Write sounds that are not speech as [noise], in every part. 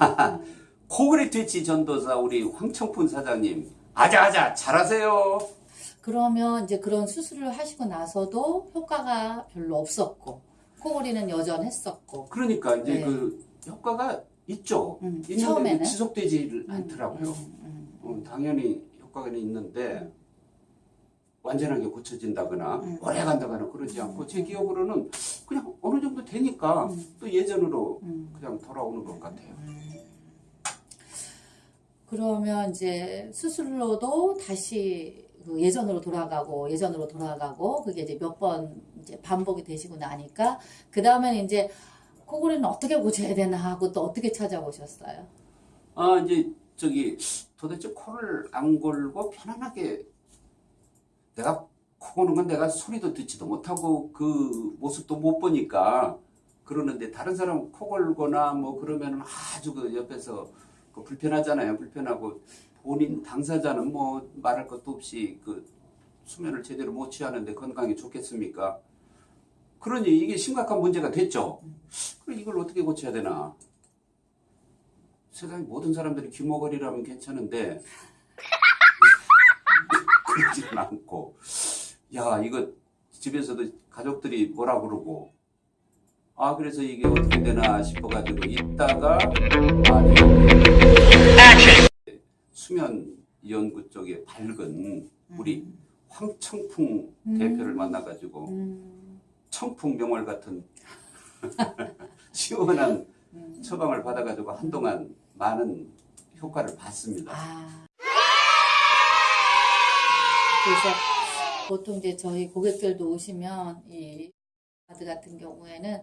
[laughs] 코그리 트위치 전도사 우리 황청푼 사장님 아자아자 잘하세요. 그러면 이제 그런 수술을 하시고 나서도 효과가 별로 없었고 코골이는 여전했었고 그러니까 이제 네. 그 효과가 있죠. 음, 처음에는 지속되지 음, 않더라고요. 음, 음, 어, 당연히 효과가 있는데 완전하게 고쳐진다거나 음. 오래 간다거나 그러지 않고 제 기억으로는 그냥 어느 정도 되니까 음. 또 예전으로 음. 그냥 돌아오는 것 같아요. 그러면 이제 수술로도 다시 그 예전으로 돌아가고 예전으로 돌아가고 그게 이제 몇 번 이제 반복이 되시고 나니까 그 다음에는 이제 코골이는 어떻게 고쳐야 되나 하고 또 어떻게 찾아보셨어요? 아 이제 저기 도대체 코를 안 골고 편안하게 내가 코 고는 건 내가 소리도 듣지도 못하고 그 모습도 못 보니까 그러는데 다른 사람 코 골거나 뭐 그러면은 아주 그 옆에서 그 불편하잖아요 불편하고 본인 당사자는 뭐 말할 것도 없이 그 수면을 제대로 못 취하는데 건강에 좋겠습니까? 그러니 이게 심각한 문제가 됐죠. 그럼 이걸 어떻게 고쳐야 되나? 세상에 모든 사람들이 귀머거리라면 괜찮은데 [laughs] 그러지는 않고 야 이거 집에서도 가족들이 뭐라 그러고 아 그래서 이게 어떻게 되나 싶어가지고 있다가 아, 네. 수면 연구 쪽에 밝은 우리 황청풍 음. 대표를 만나가지고 음, 청풍 명월 같은 [laughs] 시원한 음. 처방을 받아가지고 한동안 많은 효과를 봤습니다. 아. 그래서 보통 이제 저희 고객들도 오시면 이 카드 같은 경우에는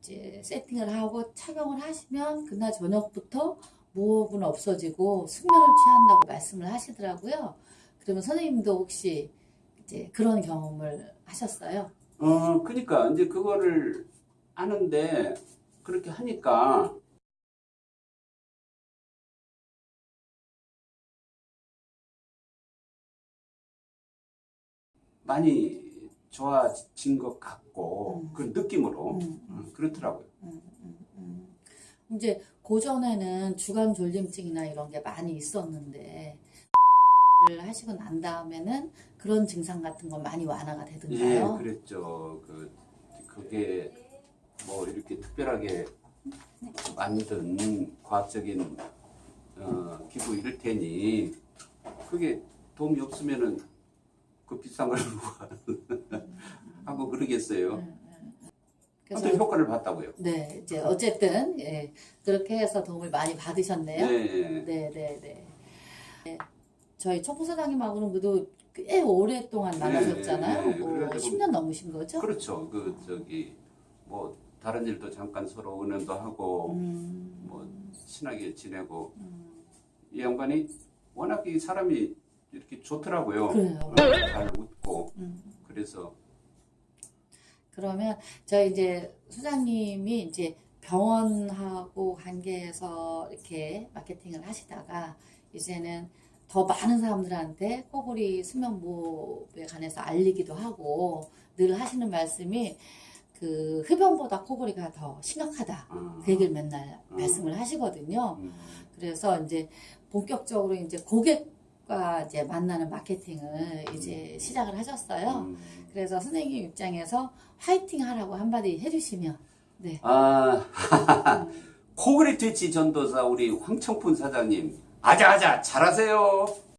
이제 세팅을 하고 착용을 하시면 그날 저녁부터 무호흡은 없어지고 숙면을 취한다고 말씀을 하시더라고요. 그러면 선생님도 혹시 이제 그런 경험을 하셨어요? 어, 그러니까 이제 그거를 아는데 그렇게 하니까 많이 좋아진 것 같고 음. 그 느낌으로 음, 어, 그렇더라고요. 음, 음, 음. 이제 고전에는 주간 졸림증이나 이런 게 많이 있었는데 를 하시고 난 다음에는 그런 증상 같은 건 많이 완화가 예, 되던가요? 그랬죠. 그 그게 뭐 이렇게 특별하게 만든 과학적인 어, 기구 이럴 테니 그게 도움이 없으면은 그 비싼 걸 [laughs] 하고 그러겠어요. 음, 음, 음. 그래서 아무튼 효과를 봤다고요. 네 이제 어쨌든 예, 그렇게 해서 도움을 많이 받으셨네요. 네. 네, 네, 네. 네. 저희 청포사장님하고는 그래도 꽤 오랫동안 만나셨잖아요. 네, 네. 뭐 그래가지고 10년 넘으신 거죠? 그렇죠. 그 저기 뭐 다른 일도 잠깐 서로 은연도 하고 음, 뭐 친하게 지내고 음. 이 양반이 워낙 이 사람이 이렇게 좋더라고요. 그래요. 어, 잘 웃고 음. 그래서 그러면 저희 이제 수장님이 이제 병원하고 관계해서 이렇게 마케팅을 하시다가 이제는 더 많은 사람들한테 코골이 수면무호흡에 관해서 알리기도 하고 늘 하시는 말씀이 그 흡연보다 코골이가 더 심각하다. 아, 그 얘기를 맨날 음. 말씀을 하시거든요. 음, 그래서 이제 본격적으로 이제 고객 과 이제 만나는 마케팅을 이제 시작을 하셨어요. 음. 그래서 선생님 입장에서 화이팅 하라고 한마디 해주시면 네. 아 음, 코그리 트위치 전도사 우리 황청푼 사장님 아자아자 잘하세요.